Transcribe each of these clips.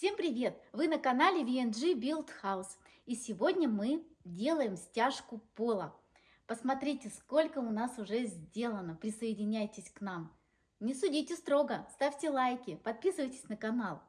Всем привет! Вы на канале VNG Build House. И сегодня мы делаем стяжку пола. Посмотрите, сколько у нас уже сделано. Присоединяйтесь к нам. Не судите строго, ставьте лайки, подписывайтесь на канал.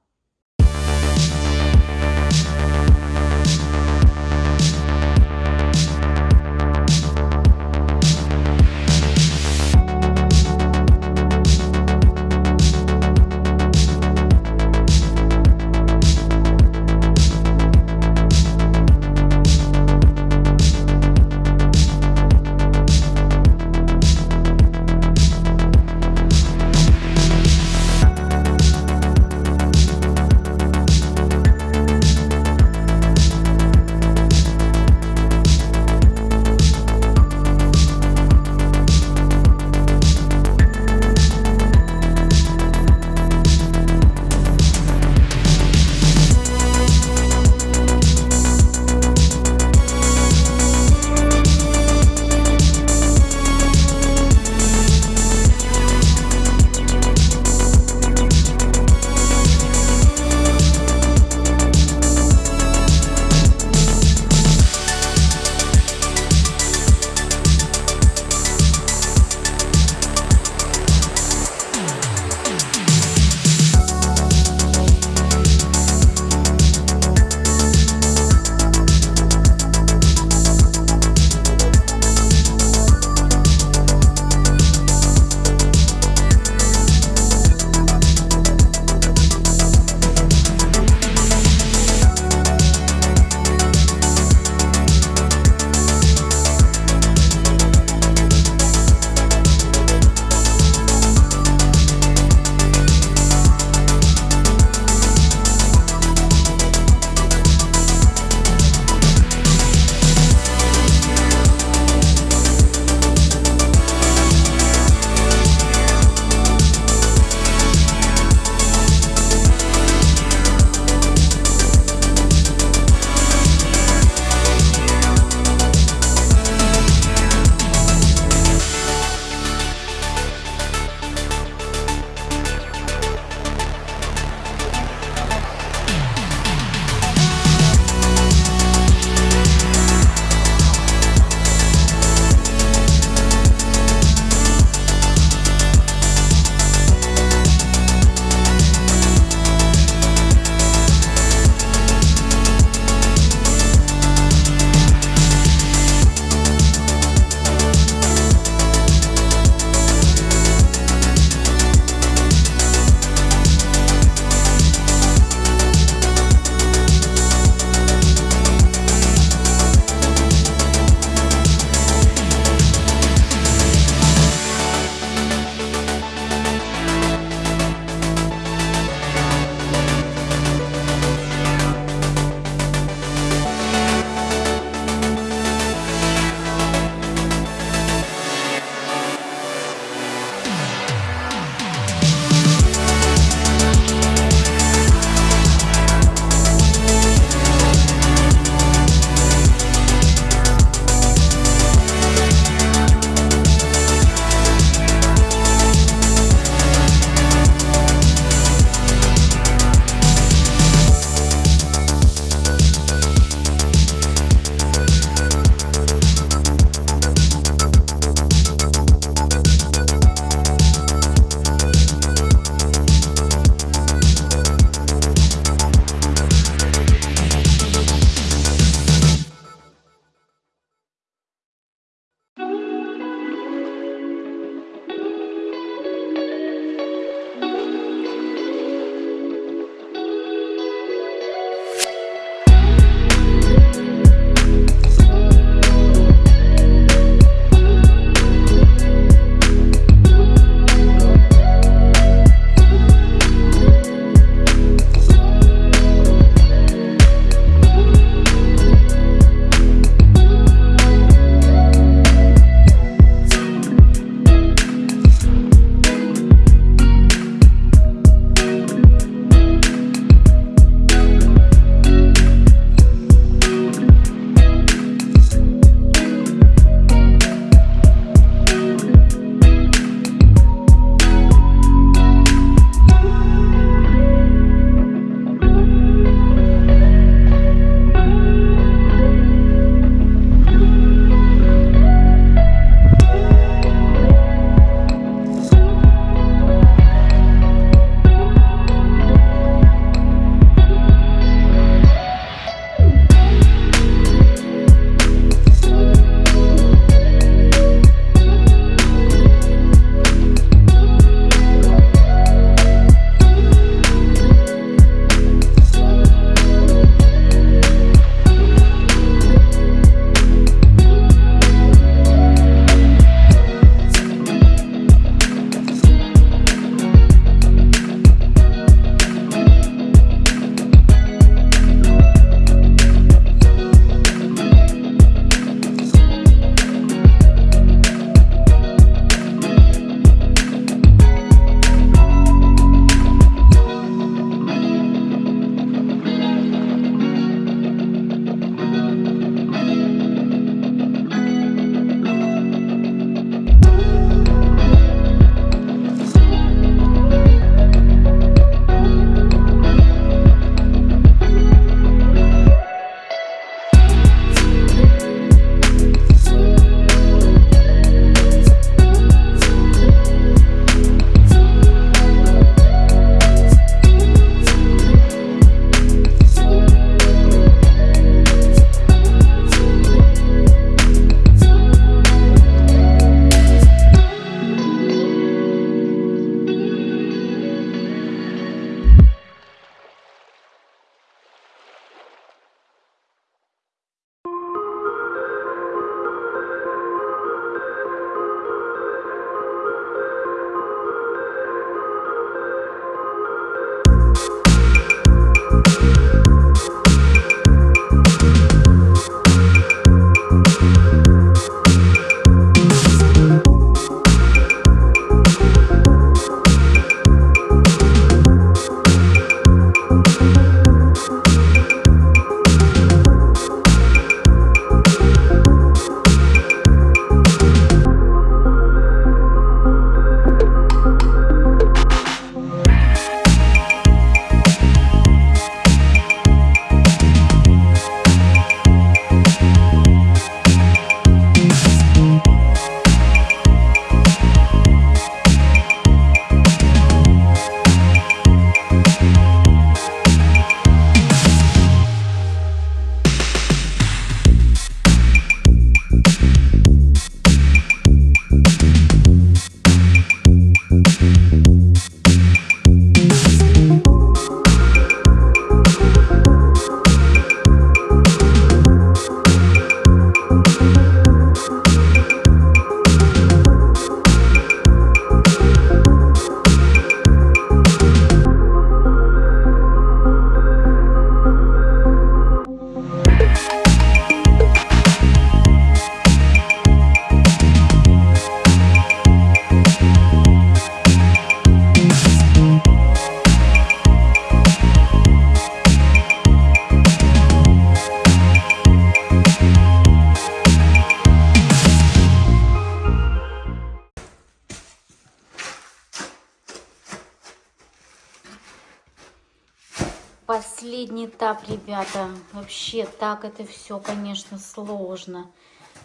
Этап, ребята. Вообще так это все, конечно, сложно.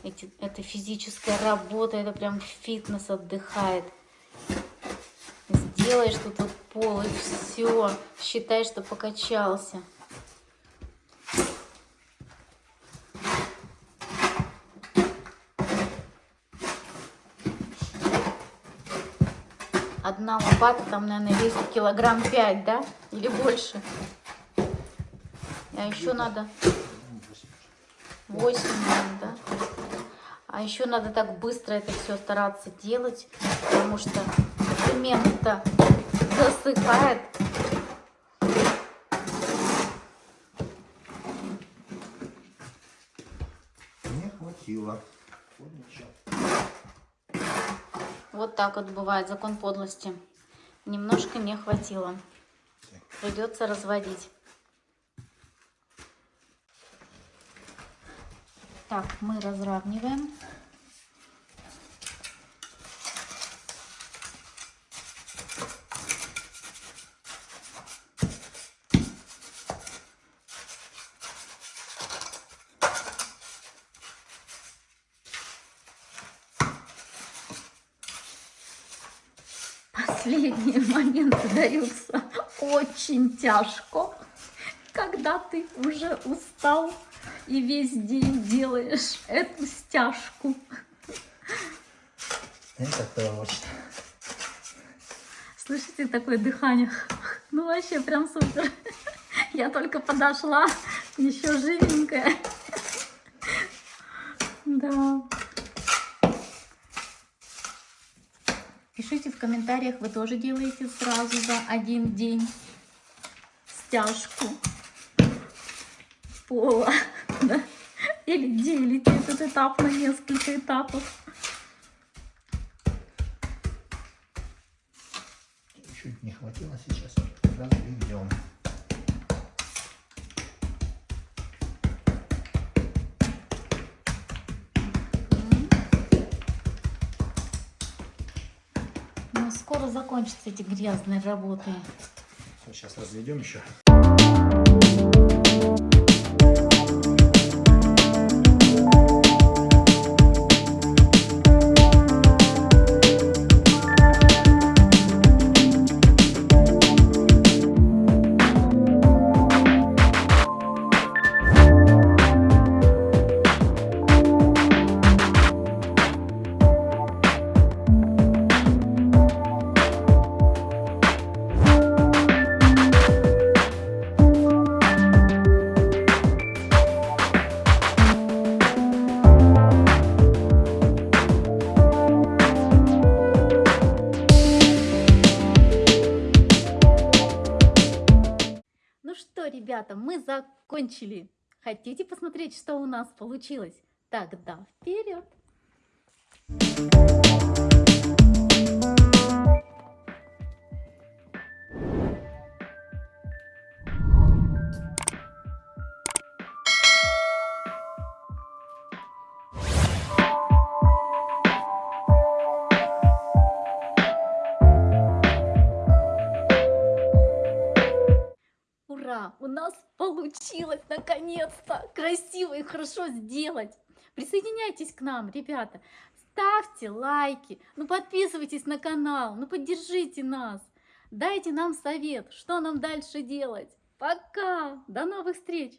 Эти, это физическая работа, это прям фитнес отдыхает. Сделаешь тут вот пол и все. Считай, что покачался. Одна лопата там, наверное, весит килограмм пять, да? Или больше. А еще надо 8, да? А еще надо так быстро это все стараться делать, потому что цемент-то засыхает. Не хватило. Вот так вот бывает закон подлости. Немножко не хватило. Придется разводить. Так, мы разравниваем. Последние моменты даются очень тяжко, когда ты уже устал и весь день делаешь эту стяжку. Это точно. Слышите такое дыхание? Ну вообще прям супер. Я только подошла, еще живенькая. Да. Пишите в комментариях, вы тоже делаете сразу за один день стяжку пола. Да? Или делите этот этап на несколько этапов. Чуть не хватило сейчас. Разведем. Ну, скоро закончатся эти грязные работы. Сейчас разведем еще. Что, ребята, мы закончили. Хотите посмотреть, что у нас получилось? Тогда вперед! У нас получилось наконец-то красиво и хорошо сделать. Присоединяйтесь к нам, ребята. Ставьте лайки, ну подписывайтесь на канал, ну поддержите нас. Дайте нам совет, что нам дальше делать. Пока! До новых встреч!